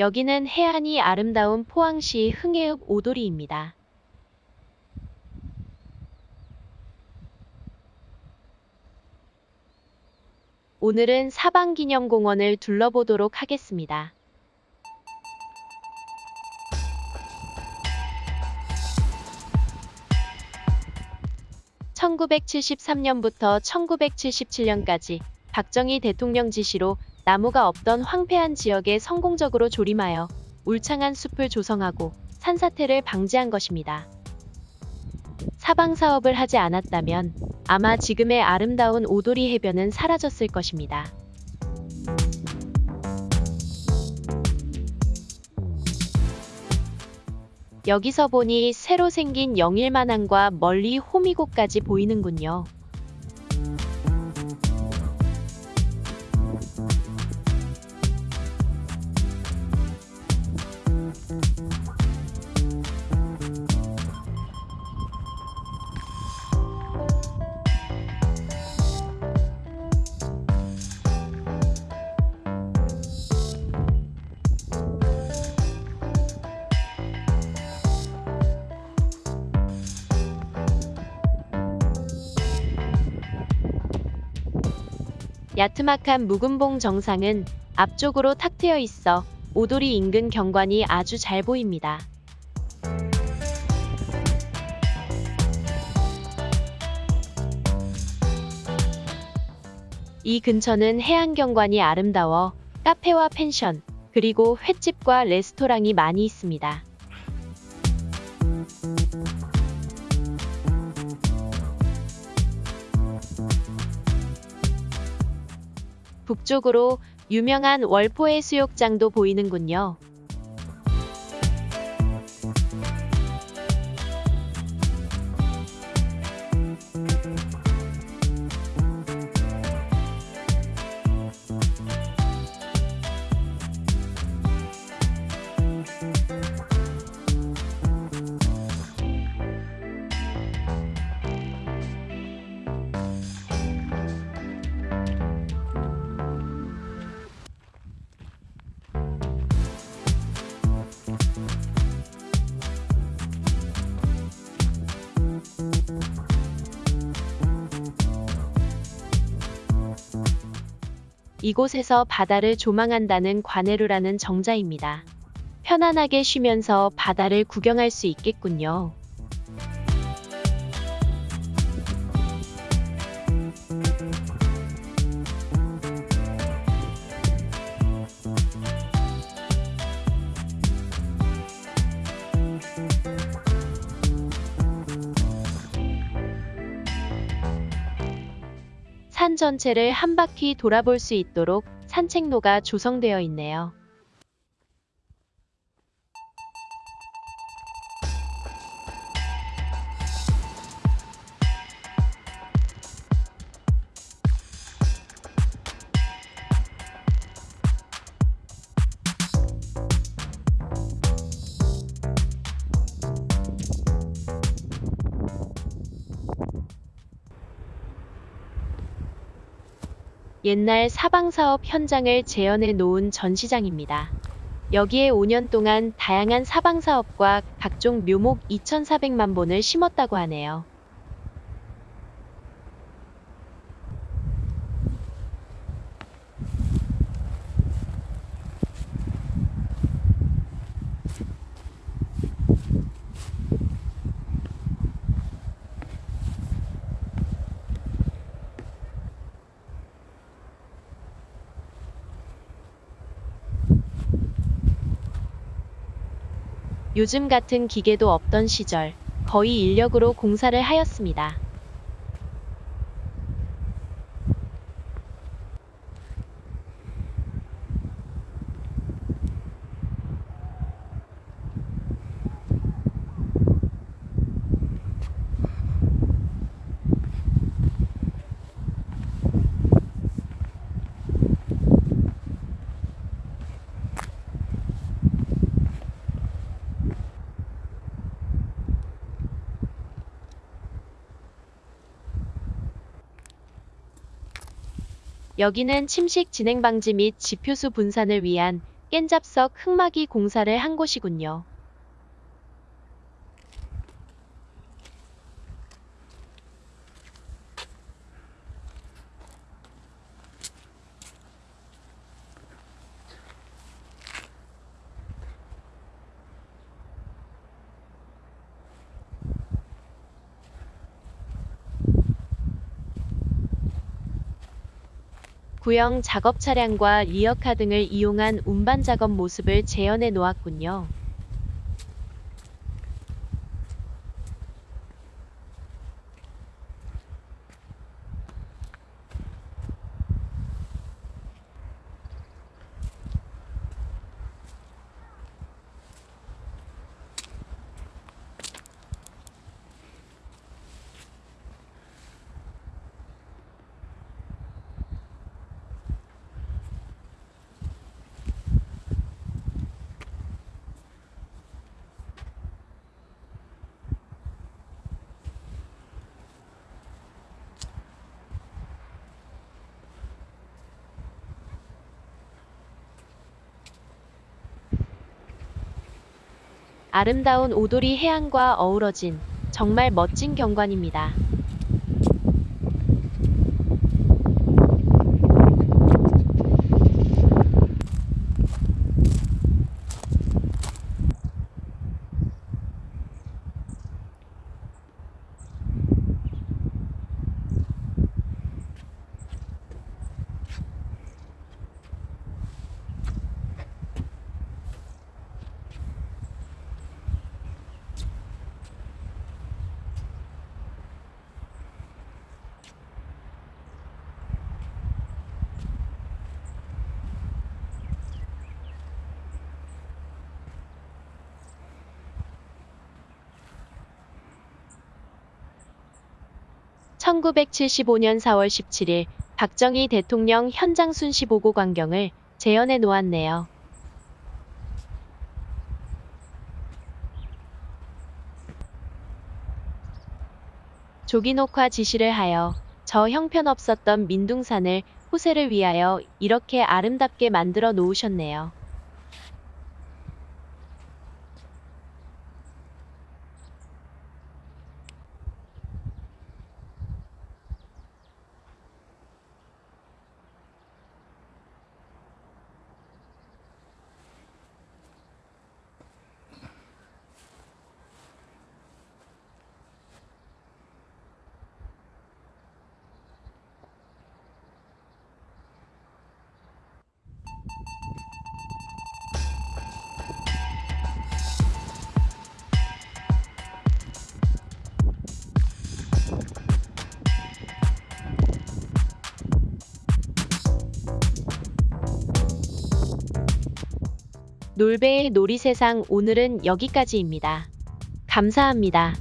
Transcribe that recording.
여기는 해안이 아름다운 포항시 흥해읍 오도리입니다. 오늘은 사방기념공원을 둘러보도록 하겠습니다. 1973년부터 1977년까지 박정희 대통령 지시로 나무가 없던 황폐한 지역에 성공적으로 조림하여 울창한 숲을 조성하고 산사태를 방지한 것입니다. 사방 사업을 하지 않았다면 아마 지금의 아름다운 오도리 해변은 사라졌을 것입니다. 여기서 보니 새로 생긴 영일만항과 멀리 호미곶까지 보이는군요. 야트막한 묵은봉 정상은 앞쪽으로 탁 트여 있어 오도리 인근 경관이 아주 잘 보입니다. 이 근처는 해안 경관이 아름다워 카페와 펜션, 그리고 횟집과 레스토랑이 많이 있습니다. 북쪽으로 유명한 월포해 수욕장도 보이는군요. 이곳에서 바다를 조망한다는 관해루라는 정자입니다. 편안하게 쉬면서 바다를 구경할 수 있겠군요. 산 전체를 한 바퀴 돌아볼 수 있도록 산책로가 조성되어 있네요. 옛날 사방사업 현장을 재현해 놓은 전시장입니다. 여기에 5년 동안 다양한 사방사업과 각종 묘목 2,400만 본을 심었다고 하네요. 요즘 같은 기계도 없던 시절 거의 인력으로 공사를 하였습니다. 여기는 침식 진행 방지 및 지표수 분산을 위한 깬잡석 흑마기 공사를 한 곳이군요. 구형 작업 차량과 리어카 등을 이용한 운반 작업 모습을 재현해 놓았군요. 아름다운 오도리 해안과 어우러진 정말 멋진 경관입니다. (1975년 4월 17일) 박정희 대통령 현장 순시 보고 광경을 재현해 놓았네요. 조기 녹화 지시를 하여 저 형편없었던 민둥산을 후세를 위하여 이렇게 아름답게 만들어 놓으셨네요. 놀배의 놀이세상 오늘은 여기까지입니다. 감사합니다.